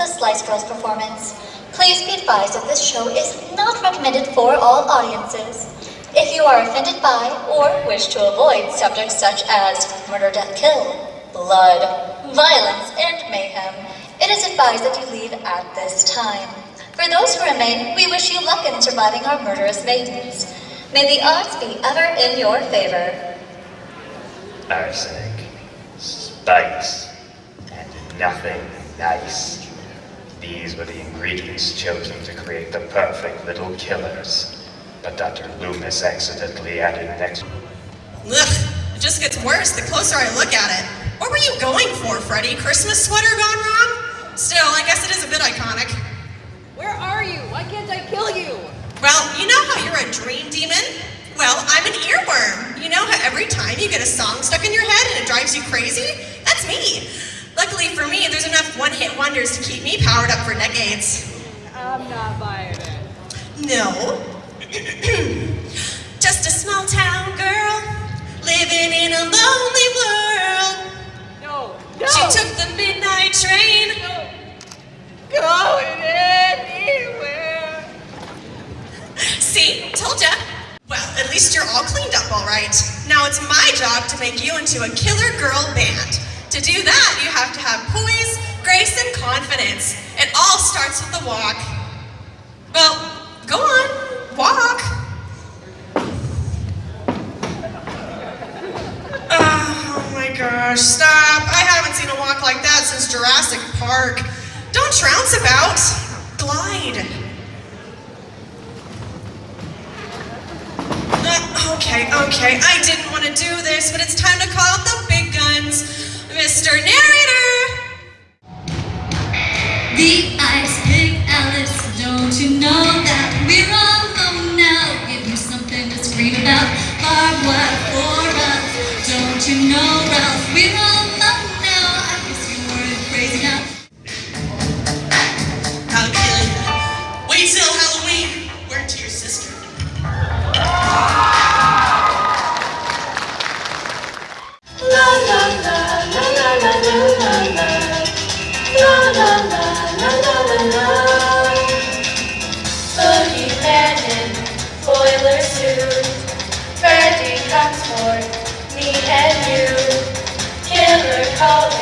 the Slice Girls performance. Please be advised that this show is not recommended for all audiences. If you are offended by or wish to avoid subjects such as murder, death, kill, blood, violence, and mayhem, it is advised that you leave at this time. For those who remain, we wish you luck in surviving our murderous maidens. May the odds be ever in your favor. Arsenic, spice, and nothing nice. These were the ingredients chosen to create the perfect little killers. But Dr. Loomis accidentally added next... extra. Ugh, it just gets worse the closer I look at it. What were you going for, Freddy? Christmas sweater gone wrong? Still, I guess it is a bit iconic. Where are you? Why can't I kill you? Well, you know how you're a dream demon? Well, I'm an earworm. You know how every time you get a song stuck in your head and it drives you crazy? That's me. Luckily for me, there's enough one-hit wonders to keep me powered up for decades. I'm not buying it. No. Just a small town girl living in a lonely world. No, no. She took the midnight train. No. going anywhere. See, told ya. Well, at least you're all cleaned up all right. Now it's my job to make you into a killer girl band. To do that, you have to have poise, grace, and confidence. It all starts with the walk. Well, go on, walk. Oh my gosh, stop. I haven't seen a walk like that since Jurassic Park. Don't trounce about. Glide. Uh, okay, okay, I didn't want to do this, but it's time to call out the Freddy